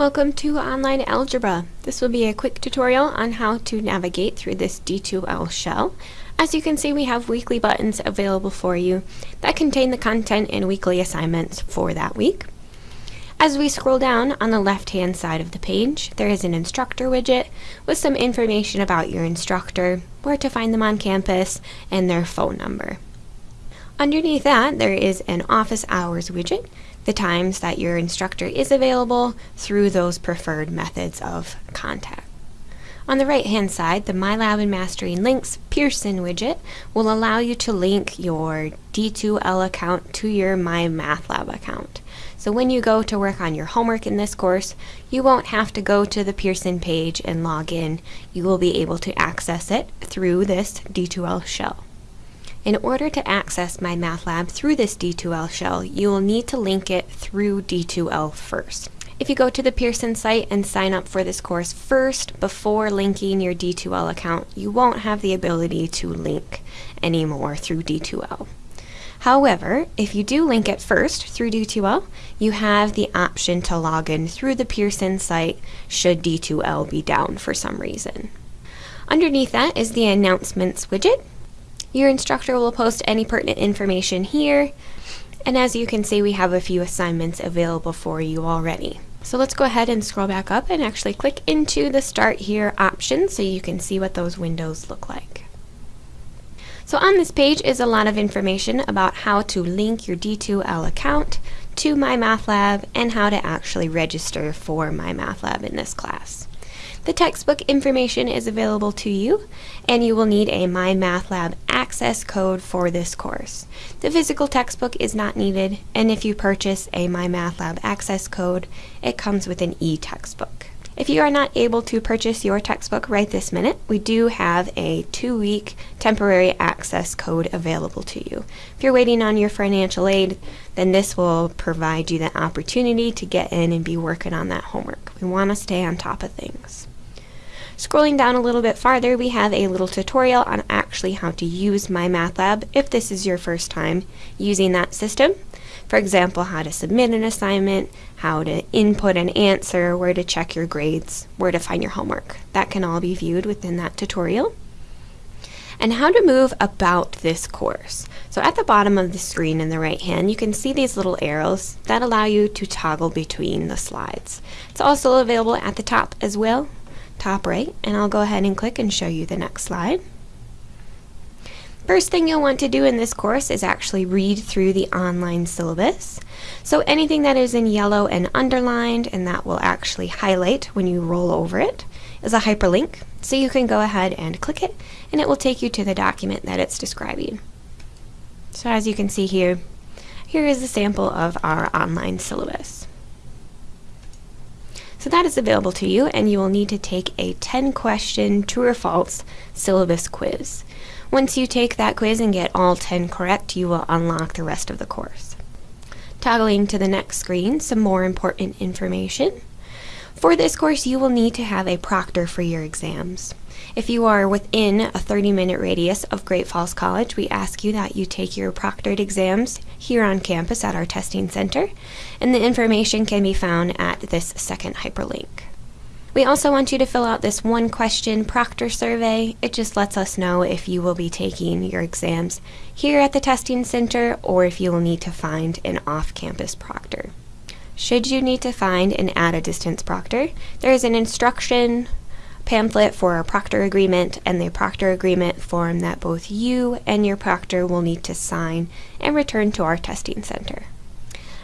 Welcome to Online Algebra. This will be a quick tutorial on how to navigate through this D2L shell. As you can see, we have weekly buttons available for you that contain the content and weekly assignments for that week. As we scroll down on the left-hand side of the page, there is an instructor widget with some information about your instructor, where to find them on campus, and their phone number. Underneath that, there is an office hours widget the times that your instructor is available through those preferred methods of contact. On the right hand side, the MyLab and Mastering Links Pearson widget will allow you to link your D2L account to your MyMathLab account. So when you go to work on your homework in this course, you won't have to go to the Pearson page and log in. You will be able to access it through this D2L shell. In order to access MyMathLab through this D2L shell, you will need to link it through D2L first. If you go to the Pearson site and sign up for this course first before linking your D2L account, you won't have the ability to link anymore through D2L. However, if you do link it first through D2L, you have the option to log in through the Pearson site should D2L be down for some reason. Underneath that is the announcements widget. Your instructor will post any pertinent information here, and as you can see, we have a few assignments available for you already. So let's go ahead and scroll back up and actually click into the Start Here option so you can see what those windows look like. So on this page is a lot of information about how to link your D2L account to MyMathLab and how to actually register for MyMathLab in this class. The textbook information is available to you, and you will need a MyMathLab access code for this course. The physical textbook is not needed, and if you purchase a MyMathLab access code, it comes with an e-textbook. If you are not able to purchase your textbook right this minute, we do have a two-week temporary access code available to you. If you're waiting on your financial aid, then this will provide you the opportunity to get in and be working on that homework. We want to stay on top of things. Scrolling down a little bit farther, we have a little tutorial on actually how to use My MyMathLab if this is your first time using that system. For example, how to submit an assignment, how to input an answer, where to check your grades, where to find your homework. That can all be viewed within that tutorial. And how to move about this course. So at the bottom of the screen in the right hand, you can see these little arrows that allow you to toggle between the slides. It's also available at the top as well top right, and I'll go ahead and click and show you the next slide. First thing you'll want to do in this course is actually read through the online syllabus. So anything that is in yellow and underlined, and that will actually highlight when you roll over it, is a hyperlink. So you can go ahead and click it, and it will take you to the document that it's describing. So as you can see here, here is a sample of our online syllabus. So that is available to you and you will need to take a 10 question true or false syllabus quiz. Once you take that quiz and get all 10 correct, you will unlock the rest of the course. Toggling to the next screen, some more important information. For this course, you will need to have a proctor for your exams. If you are within a 30 minute radius of Great Falls College, we ask you that you take your proctored exams here on campus at our testing center, and the information can be found at this second hyperlink. We also want you to fill out this one question proctor survey. It just lets us know if you will be taking your exams here at the testing center or if you will need to find an off-campus proctor. Should you need to find an add a distance proctor, there is an instruction pamphlet for a proctor agreement and the proctor agreement form that both you and your proctor will need to sign and return to our testing center.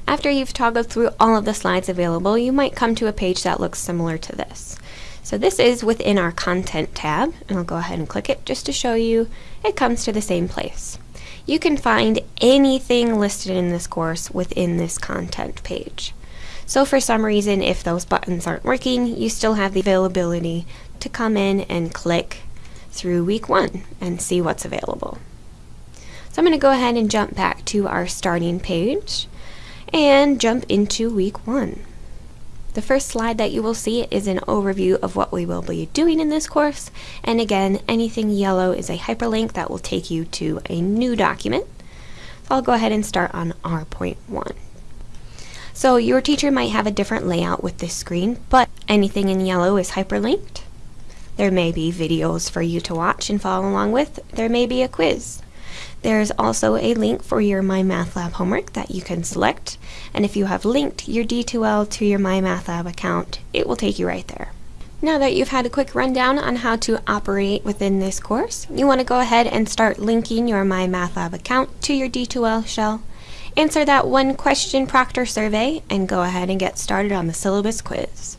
After you've toggled through all of the slides available, you might come to a page that looks similar to this. So this is within our Content tab, and I'll go ahead and click it just to show you it comes to the same place. You can find anything listed in this course within this Content page. So for some reason, if those buttons aren't working, you still have the availability to come in and click through week one and see what's available. So I'm going to go ahead and jump back to our starting page and jump into week one. The first slide that you will see is an overview of what we will be doing in this course. And again, anything yellow is a hyperlink that will take you to a new document. So I'll go ahead and start on our point one. So your teacher might have a different layout with this screen, but anything in yellow is hyperlinked. There may be videos for you to watch and follow along with. There may be a quiz. There's also a link for your MyMathLab homework that you can select. And if you have linked your D2L to your MyMathLab account, it will take you right there. Now that you've had a quick rundown on how to operate within this course, you want to go ahead and start linking your MyMathLab account to your D2L shell. Answer that one question proctor survey and go ahead and get started on the syllabus quiz.